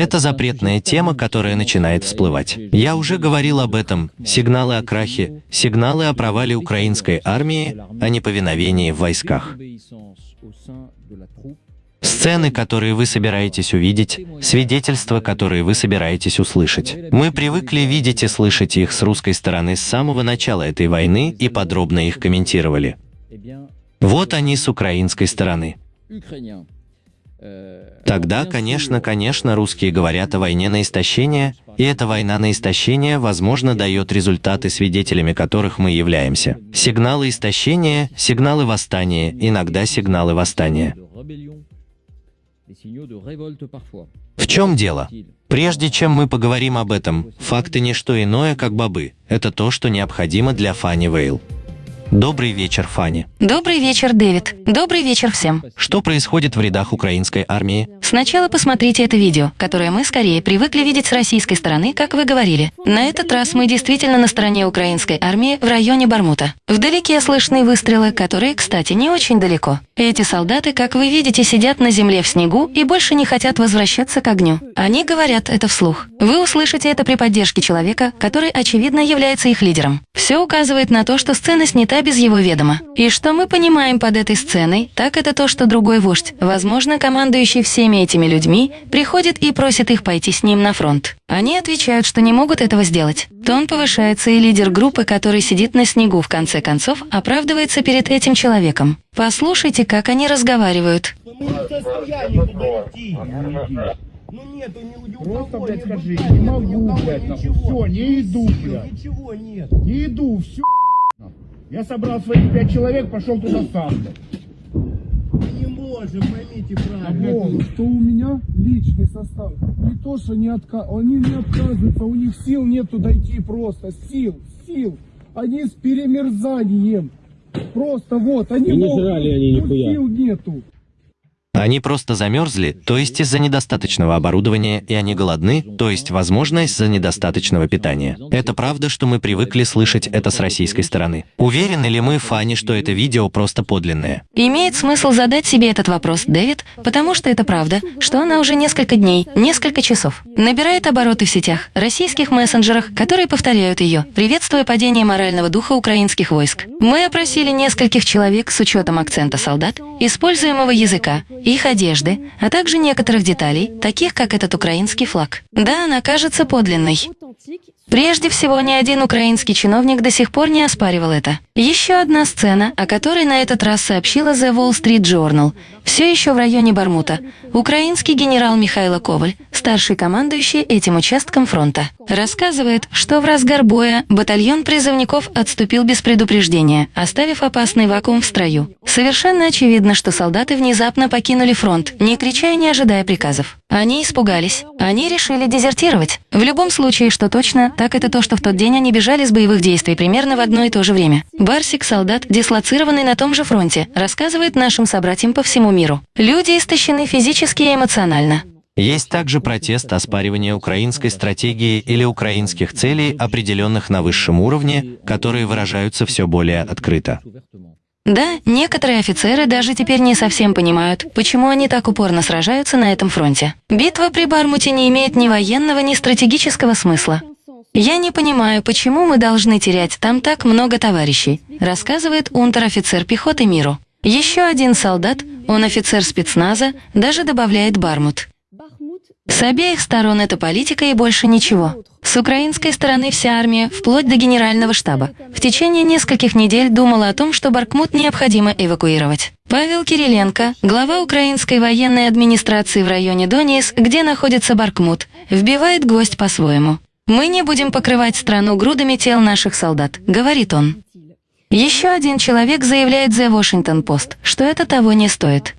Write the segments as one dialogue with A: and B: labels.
A: Это запретная тема, которая начинает всплывать. Я уже говорил об этом. Сигналы о крахе, сигналы о провале украинской армии, о неповиновении в войсках. Сцены, которые вы собираетесь увидеть, свидетельства, которые вы собираетесь услышать. Мы привыкли видеть и слышать их с русской стороны с самого начала этой войны и подробно их комментировали. Вот они с украинской стороны. Тогда, конечно, конечно, русские говорят о войне на истощение, и эта война на истощение, возможно, дает результаты, свидетелями которых мы являемся. Сигналы истощения, сигналы восстания, иногда сигналы восстания. В чем дело? Прежде чем мы поговорим об этом, факты не что иное, как бобы. Это то, что необходимо для Фанни Вейл. Добрый вечер, Фанни.
B: Добрый вечер, Дэвид. Добрый вечер всем.
A: Что происходит в рядах украинской армии?
B: Сначала посмотрите это видео, которое мы скорее привыкли видеть с российской стороны, как вы говорили. На этот раз мы действительно на стороне украинской армии в районе Бармута. Вдалеке слышны выстрелы, которые, кстати, не очень далеко. Эти солдаты, как вы видите, сидят на земле в снегу и больше не хотят возвращаться к огню. Они говорят это вслух. Вы услышите это при поддержке человека, который, очевидно, является их лидером. Все указывает на то, что сцена снята без его ведома. И что мы понимаем под этой сценой, так это то, что другой вождь, возможно, командующий всеми этими людьми, приходит и просит их пойти с ним на фронт. Они отвечают, что не могут этого сделать. Тон повышается, и лидер группы, который сидит на снегу, в конце концов, оправдывается перед этим человеком. Послушайте, как они разговаривают.
C: Ну нету ни у Просто, блядь, скажи, не могу, блядь, нахуй. Все, не иду, блядь. Ничего нет. Не иду, все. Я собрал своих пять человек, пошел туда сам, не можем, поймите правильно.
D: О, что у меня личный состав. Не то, что не отка... они не отказываются, у них сил нету дойти просто. Сил, сил. Они с перемерзанием. Просто вот, они
E: И не
D: могут,
E: жрали они
D: но
E: нихуя.
D: сил нету.
A: Они просто замерзли, то есть из-за недостаточного оборудования, и они голодны, то есть, возможно, из-за недостаточного питания. Это правда, что мы привыкли слышать это с российской стороны. Уверены ли мы, Фанни, что это видео просто подлинное?
B: Имеет смысл задать себе этот вопрос, Дэвид, потому что это правда, что она уже несколько дней, несколько часов набирает обороты в сетях, российских мессенджерах, которые повторяют ее, приветствуя падение морального духа украинских войск. Мы опросили нескольких человек с учетом акцента солдат, используемого языка, их одежды, а также некоторых деталей, таких как этот украинский флаг. Да, она кажется подлинной. Прежде всего, ни один украинский чиновник до сих пор не оспаривал это. Еще одна сцена, о которой на этот раз сообщила The Wall Street Journal, все еще в районе Бармута. Украинский генерал Михайло Коваль, старший командующий этим участком фронта, рассказывает, что в разгар боя батальон призывников отступил без предупреждения, оставив опасный вакуум в строю. Совершенно очевидно, что солдаты внезапно покинули фронт, не крича и не ожидая приказов. Они испугались. Они решили дезертировать. В любом случае, что точно, так это то, что в тот день они бежали с боевых действий примерно в одно и то же время. Барсик, солдат, дислоцированный на том же фронте, рассказывает нашим собратьям по всему миру. Люди истощены физически и эмоционально.
A: Есть также протест оспаривания украинской стратегии или украинских целей, определенных на высшем уровне, которые выражаются все более открыто.
B: Да, некоторые офицеры даже теперь не совсем понимают, почему они так упорно сражаются на этом фронте. Битва при Бармуте не имеет ни военного, ни стратегического смысла. «Я не понимаю, почему мы должны терять там так много товарищей», рассказывает унтер-офицер пехоты миру. Еще один солдат, он офицер спецназа, даже добавляет Бармут. С обеих сторон это политика и больше ничего. С украинской стороны вся армия, вплоть до генерального штаба, в течение нескольких недель думала о том, что Баркмут необходимо эвакуировать. Павел Кириленко, глава украинской военной администрации в районе Донецк, где находится Баркмут, вбивает гвоздь по-своему. «Мы не будем покрывать страну грудами тел наших солдат», — говорит он. Еще один человек заявляет The Washington Post, что это того не стоит.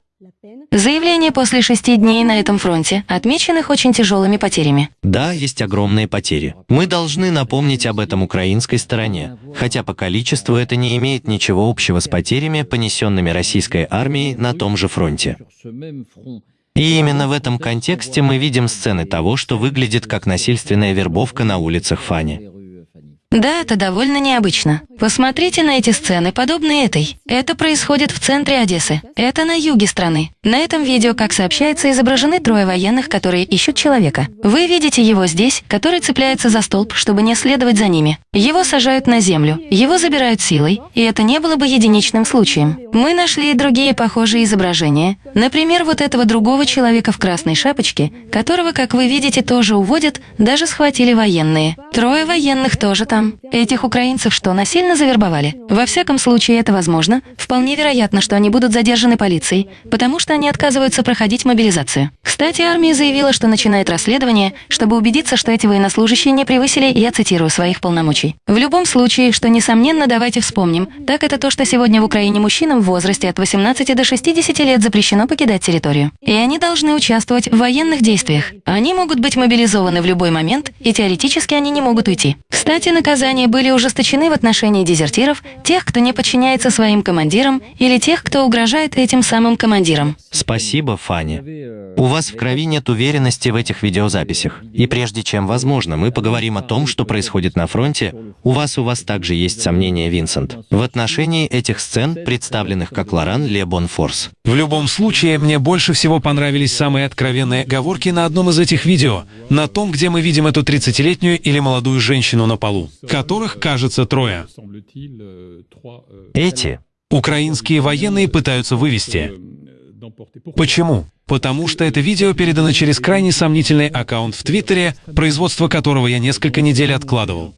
B: Заявление после шести дней на этом фронте, отмеченных очень тяжелыми потерями.
A: Да, есть огромные потери. Мы должны напомнить об этом украинской стороне, хотя по количеству это не имеет ничего общего с потерями, понесенными российской армией на том же фронте. И именно в этом контексте мы видим сцены того, что выглядит как насильственная вербовка на улицах Фани.
B: Да, это довольно необычно. Посмотрите на эти сцены, подобные этой. Это происходит в центре Одессы. Это на юге страны. На этом видео, как сообщается, изображены трое военных, которые ищут человека. Вы видите его здесь, который цепляется за столб, чтобы не следовать за ними. Его сажают на землю, его забирают силой, и это не было бы единичным случаем. Мы нашли и другие похожие изображения. Например, вот этого другого человека в красной шапочке, которого, как вы видите, тоже уводят, даже схватили военные. Трое военных тоже там. Этих украинцев что, насильно завербовали? Во всяком случае, это возможно. Вполне вероятно, что они будут задержаны полицией, потому что они отказываются проходить мобилизацию. Кстати, армия заявила, что начинает расследование, чтобы убедиться, что эти военнослужащие не превысили, я цитирую, своих полномочий. В любом случае, что несомненно, давайте вспомним, так это то, что сегодня в Украине мужчинам в возрасте от 18 до 60 лет запрещено покидать территорию. И они должны участвовать в военных действиях. Они могут быть мобилизованы в любой момент, и теоретически они не могут уйти. Кстати, наказания были ужесточены в отношении дезертиров, тех, кто не подчиняется своим командирам, или тех, кто угрожает этим самым командирам.
A: Спасибо, Фанни. У вас в крови нет уверенности в этих видеозаписях. И прежде чем, возможно, мы поговорим о том, что происходит на фронте, у вас у вас также есть сомнения, Винсент, в отношении этих сцен, представленных как Лоран Лебон Форс.
E: В любом случае, мне больше всего понравились самые откровенные оговорки на одном из этих видео, на том, где мы видим эту 30-летнюю или молодую женщину на полу, которых, кажется, трое.
A: Эти
E: Украинские военные пытаются вывести. Почему? Потому что это видео передано через крайне сомнительный аккаунт в Твиттере, производство которого я несколько недель откладывал.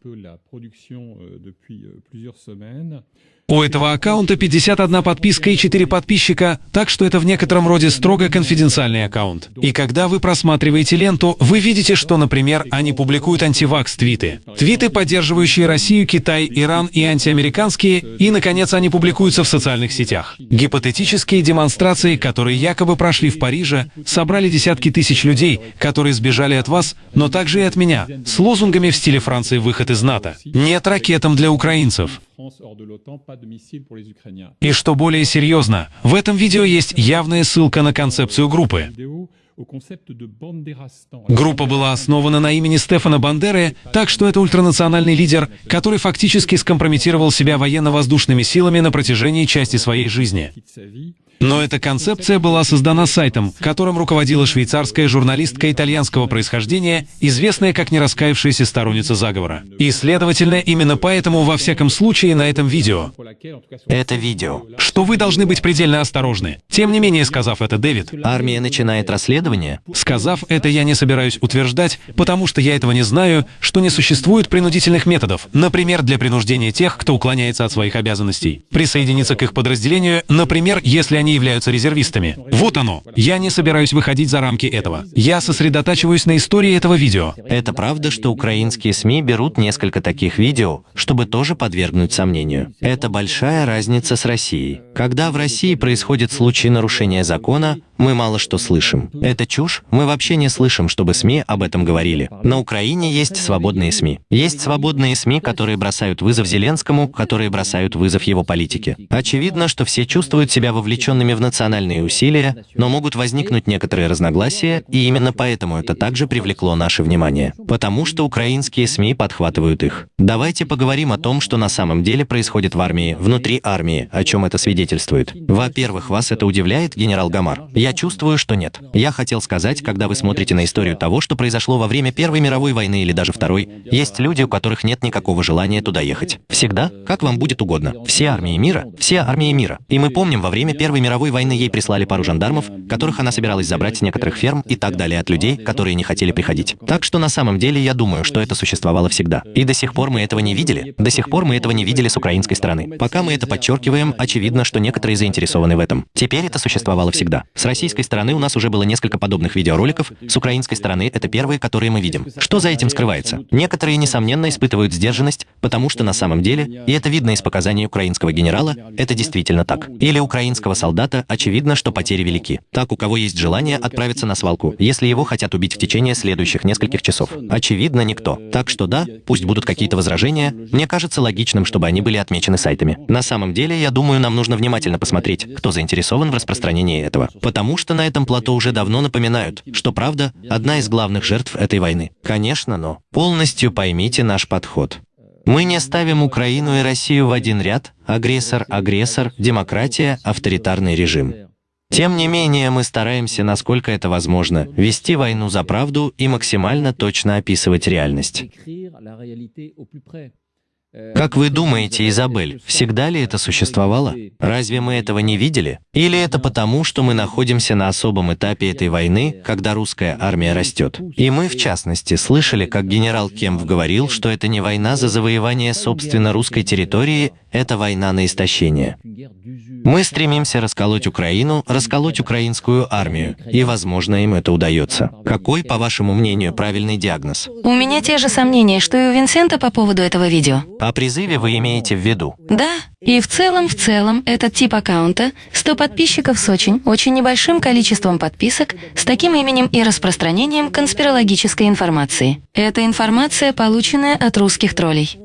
E: У этого аккаунта 51 подписка и 4 подписчика, так что это в некотором роде строго конфиденциальный аккаунт. И когда вы просматриваете ленту, вы видите, что, например, они публикуют антивакс-твиты. Твиты, поддерживающие Россию, Китай, Иран и антиамериканские, и, наконец, они публикуются в социальных сетях. Гипотетические демонстрации, которые якобы прошли в Париже, собрали десятки тысяч людей, которые сбежали от вас, но также и от меня, с лозунгами в стиле Франции «Выход из НАТО». Нет ракетам для украинцев. И что более серьезно, в этом видео есть явная ссылка на концепцию группы. Группа была основана на имени Стефана Бандеры, так что это ультранациональный лидер, который фактически скомпрометировал себя военно-воздушными силами на протяжении части своей жизни. Но эта концепция была создана сайтом, которым руководила швейцарская журналистка итальянского происхождения, известная как нераскаявшаяся сторонница заговора. И, следовательно, именно поэтому, во всяком случае, на этом видео.
A: Это видео.
E: Что вы должны быть предельно осторожны. Тем не менее, сказав это, Дэвид,
A: Армия начинает расследование.
E: Сказав это, я не собираюсь утверждать, потому что я этого не знаю, что не существует принудительных методов, например, для принуждения тех, кто уклоняется от своих обязанностей. Присоединиться к их подразделению, например, если они являются резервистами. Вот оно. Я не собираюсь выходить за рамки этого. Я сосредотачиваюсь на истории этого видео.
A: Это правда, что украинские СМИ берут несколько таких видео, чтобы тоже подвергнуть сомнению. Это большая разница с Россией. Когда в России происходит случай нарушения закона, мы мало что слышим. Это чушь, мы вообще не слышим, чтобы СМИ об этом говорили. На Украине есть свободные СМИ. Есть свободные СМИ, которые бросают вызов Зеленскому, которые бросают вызов его политике. Очевидно, что все чувствуют себя вовлеченными в национальные усилия, но могут возникнуть некоторые разногласия, и именно поэтому это также привлекло наше внимание. Потому что украинские СМИ подхватывают их. Давайте поговорим о том, что на самом деле происходит в армии, внутри армии, о чем это свидетельствует. Во-первых, вас это удивляет, генерал Гамар? Я чувствую, что нет. Я хотел сказать, когда вы смотрите на историю того, что произошло во время Первой мировой войны или даже Второй, есть люди, у которых нет никакого желания туда ехать. Всегда, как вам будет угодно. Все армии мира, все армии мира. И мы помним, во время Первой мировой войны ей прислали пару жандармов, которых она собиралась забрать с некоторых ферм и так далее от людей, которые не хотели приходить. Так что на самом деле я думаю, что это существовало всегда. И до сих пор мы этого не видели. До сих пор мы этого не видели с украинской стороны. Пока мы это подчеркиваем, очевидно, что некоторые заинтересованы в этом. Теперь это существовало всегда. С российской стороны у нас уже было несколько подобных видеороликов, с украинской стороны это первые, которые мы видим. Что за этим скрывается? Некоторые, несомненно, испытывают сдержанность, потому что на самом деле, и это видно из показаний украинского генерала, это действительно так. Или украинского солдата, очевидно, что потери велики. Так, у кого есть желание отправиться на свалку, если его хотят убить в течение следующих нескольких часов. Очевидно, никто. Так что да, пусть будут какие-то возражения, мне кажется логичным, чтобы они были отмечены сайтами. На самом деле, я думаю, нам нужно внимательно посмотреть, кто заинтересован в распространении этого. Потому что на этом плато уже давно напоминают, что правда – одна из главных жертв этой войны. Конечно, но полностью поймите наш подход. Мы не ставим Украину и Россию в один ряд – агрессор, агрессор, демократия, авторитарный режим. Тем не менее, мы стараемся, насколько это возможно, вести войну за правду и максимально точно описывать реальность. Как вы думаете, Изабель, всегда ли это существовало? Разве мы этого не видели? Или это потому, что мы находимся на особом этапе этой войны, когда русская армия растет? И мы, в частности, слышали, как генерал Кемп говорил, что это не война за завоевание собственно русской территории, это война на истощение. Мы стремимся расколоть Украину, расколоть украинскую армию, и, возможно, им это удается. Какой, по вашему мнению, правильный диагноз?
B: У меня те же сомнения, что и у Винсента по поводу этого видео.
A: О призыве вы имеете в виду?
B: Да, и в целом, в целом, этот тип аккаунта, 100 подписчиков с очень, очень небольшим количеством подписок, с таким именем и распространением конспирологической информации. Это информация, полученная от русских троллей.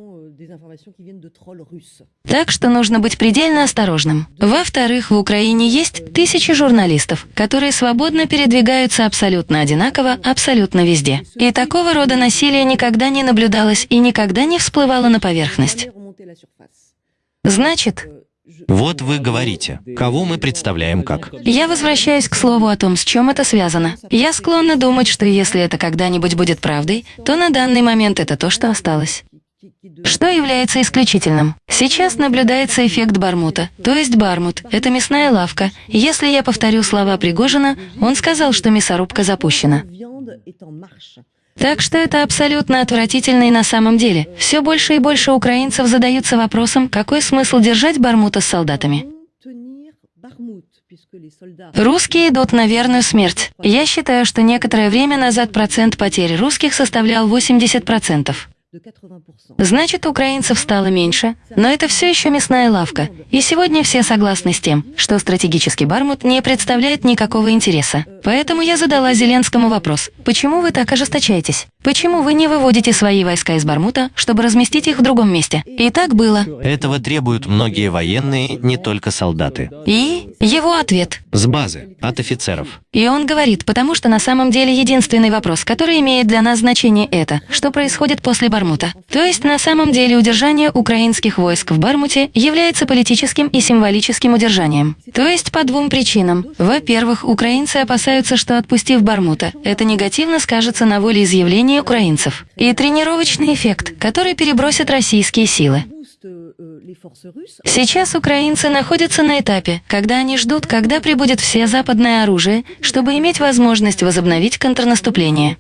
B: Так что нужно быть предельно осторожным. Во-вторых, в Украине есть тысячи журналистов, которые свободно передвигаются абсолютно одинаково, абсолютно везде. И такого рода насилие никогда не наблюдалось и никогда не всплывало на поверхность. Значит,
A: вот вы говорите, кого мы представляем как.
B: Я возвращаюсь к слову о том, с чем это связано. Я склонна думать, что если это когда-нибудь будет правдой, то на данный момент это то, что осталось. Что является исключительным? Сейчас наблюдается эффект Бармута, то есть Бармут – это мясная лавка. Если я повторю слова Пригожина, он сказал, что мясорубка запущена. Так что это абсолютно отвратительно и на самом деле. Все больше и больше украинцев задаются вопросом, какой смысл держать Бармута с солдатами. Русские идут на верную смерть. Я считаю, что некоторое время назад процент потерь русских составлял 80%. Значит, украинцев стало меньше, но это все еще мясная лавка. И сегодня все согласны с тем, что стратегический Бармут не представляет никакого интереса. Поэтому я задала Зеленскому вопрос, почему вы так ожесточаетесь? Почему вы не выводите свои войска из Бармута, чтобы разместить их в другом месте? И так было.
A: Этого требуют многие военные, не только солдаты.
B: И его ответ.
A: С базы, от офицеров.
B: И он говорит, потому что на самом деле единственный вопрос, который имеет для нас значение это, что происходит после Бармута. То есть на самом деле удержание украинских войск в Бармуте является политическим и символическим удержанием. То есть по двум причинам. Во-первых, украинцы опасаются, что отпустив Бармута, это негативно скажется на волеизъявлении украинцев. И тренировочный эффект, который перебросит российские силы. Сейчас украинцы находятся на этапе, когда они ждут, когда прибудет все западное оружие, чтобы иметь возможность возобновить контрнаступление.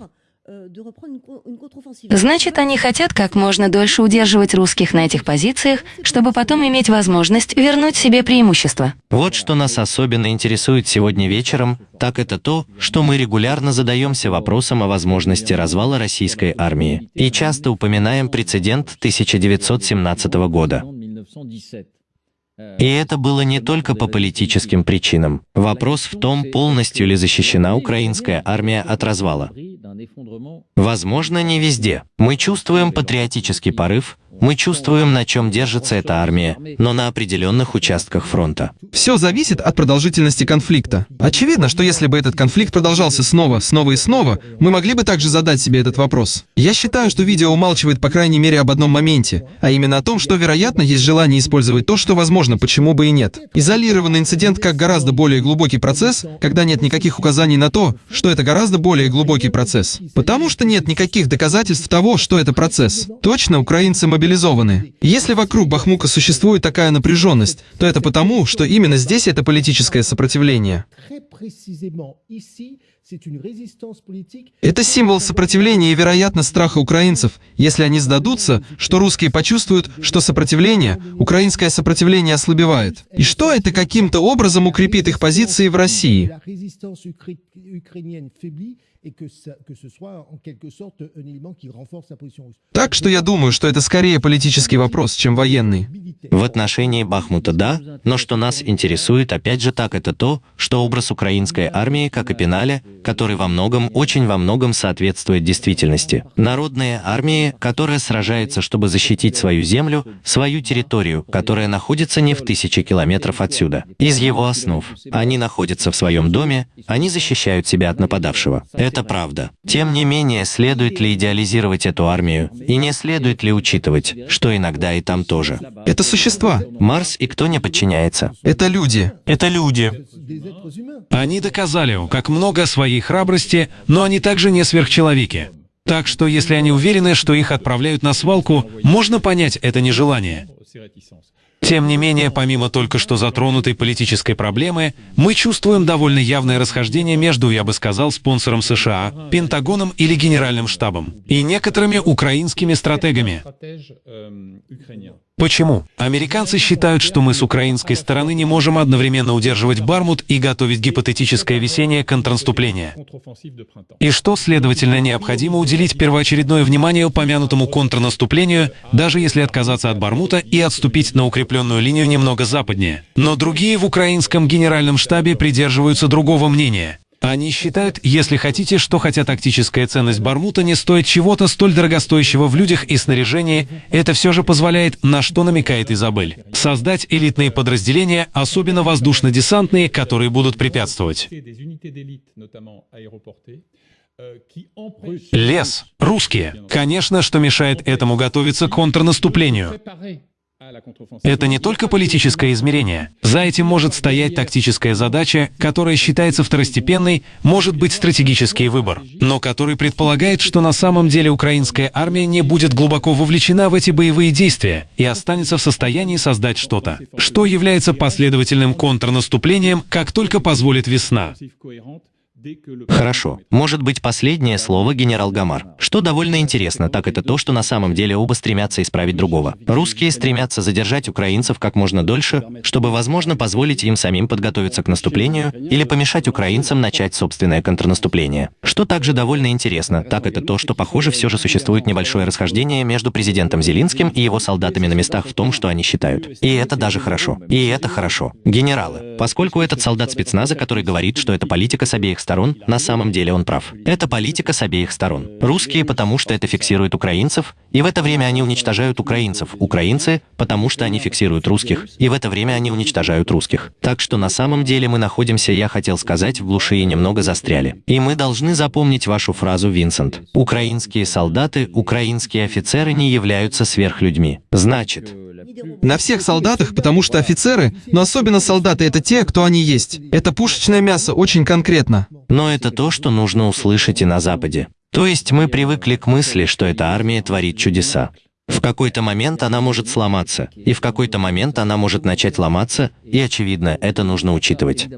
B: Значит, они хотят как можно дольше удерживать русских на этих позициях, чтобы потом иметь возможность вернуть себе преимущество.
A: Вот что нас особенно интересует сегодня вечером, так это то, что мы регулярно задаемся вопросом о возможности развала российской армии и часто упоминаем прецедент 1917 года. И это было не только по политическим причинам. Вопрос в том, полностью ли защищена украинская армия от развала. Возможно, не везде. Мы чувствуем патриотический порыв, мы чувствуем, на чем держится эта армия, но на определенных участках фронта.
F: Все зависит от продолжительности конфликта. Очевидно, что если бы этот конфликт продолжался снова, снова и снова, мы могли бы также задать себе этот вопрос. Я считаю, что видео умалчивает по крайней мере об одном моменте, а именно о том, что, вероятно, есть желание использовать то, что возможно, почему бы и нет. Изолированный инцидент как гораздо более глубокий процесс, когда нет никаких указаний на то, что это гораздо более глубокий процесс. Потому что нет никаких доказательств того, что это процесс. Точно, украинцы мобилизованы мобилизованы. Если вокруг Бахмука существует такая напряженность, то это потому, что именно здесь это политическое сопротивление. Это символ сопротивления и, вероятно, страха украинцев, если они сдадутся, что русские почувствуют, что сопротивление, украинское сопротивление ослабевает. И что это каким-то образом укрепит их позиции в России. Так что я думаю, что это скорее политический вопрос, чем военный.
A: В отношении Бахмута – да, но что нас интересует опять же так, это то, что образ Украины украинской армии как о пенале, который во многом, очень во многом соответствует действительности. Народные армии, которая сражается, чтобы защитить свою землю, свою территорию, которая находится не в тысячи километров отсюда. Из его основ. Они находятся в своем доме, они защищают себя от нападавшего. Это правда. Тем не менее, следует ли идеализировать эту армию, и не следует ли учитывать, что иногда и там тоже.
F: Это существа.
A: Марс и кто не подчиняется?
F: Это люди.
A: Это люди.
E: Они доказали, как много своей храбрости, но они также не сверхчеловеки. Так что если они уверены, что их отправляют на свалку, можно понять это нежелание. Тем не менее, помимо только что затронутой политической проблемы, мы чувствуем довольно явное расхождение между, я бы сказал, спонсором США, Пентагоном или Генеральным штабом, и некоторыми украинскими стратегами. Почему? Американцы считают, что мы с украинской стороны не можем одновременно удерживать Бармут и готовить гипотетическое весеннее контрнаступление. И что, следовательно, необходимо уделить первоочередное внимание упомянутому контрнаступлению, даже если отказаться от Бармута и отступить на укрепленную линию немного западнее. Но другие в украинском генеральном штабе придерживаются другого мнения. Они считают, если хотите, что хотя тактическая ценность Бармута не стоит чего-то столь дорогостоящего в людях и снаряжении, это все же позволяет, на что намекает Изабель, создать элитные подразделения, особенно воздушно-десантные, которые будут препятствовать. Лес. Русские. Конечно, что мешает этому готовиться к контрнаступлению. Это не только политическое измерение. За этим может стоять тактическая задача, которая считается второстепенной, может быть стратегический выбор, но который предполагает, что на самом деле украинская армия не будет глубоко вовлечена в эти боевые действия и останется в состоянии создать что-то, что является последовательным контрнаступлением, как только позволит весна.
A: Хорошо. Может быть, последнее слово генерал Гамар. Что довольно интересно, так это то, что на самом деле оба стремятся исправить другого. Русские стремятся задержать украинцев как можно дольше, чтобы, возможно, позволить им самим подготовиться к наступлению или помешать украинцам начать собственное контрнаступление. Что также довольно интересно, так это то, что, похоже, все же существует небольшое расхождение между президентом Зелинским и его солдатами на местах в том, что они считают. И это даже хорошо. И это хорошо. Генералы, поскольку этот солдат спецназа, который говорит, что это политика с обеих сторон, сторон, на самом деле он прав. Это политика с обеих сторон. Русские, потому что это фиксирует украинцев, и в это время они уничтожают украинцев. Украинцы, потому что они фиксируют русских, и в это время они уничтожают русских. Так что на самом деле мы находимся, я хотел сказать, в глуши и немного застряли. И мы должны запомнить вашу фразу, Винсент. Украинские солдаты, украинские офицеры не являются сверхлюдьми. Значит,
F: на всех солдатах, потому что офицеры, но особенно солдаты — это те, кто они есть. Это пушечное мясо, очень конкретно.
A: Но это то, что нужно услышать и на Западе. То есть мы привыкли к мысли, что эта армия творит чудеса. В какой-то момент она может сломаться, и в какой-то момент она может начать ломаться, и, очевидно, это нужно учитывать.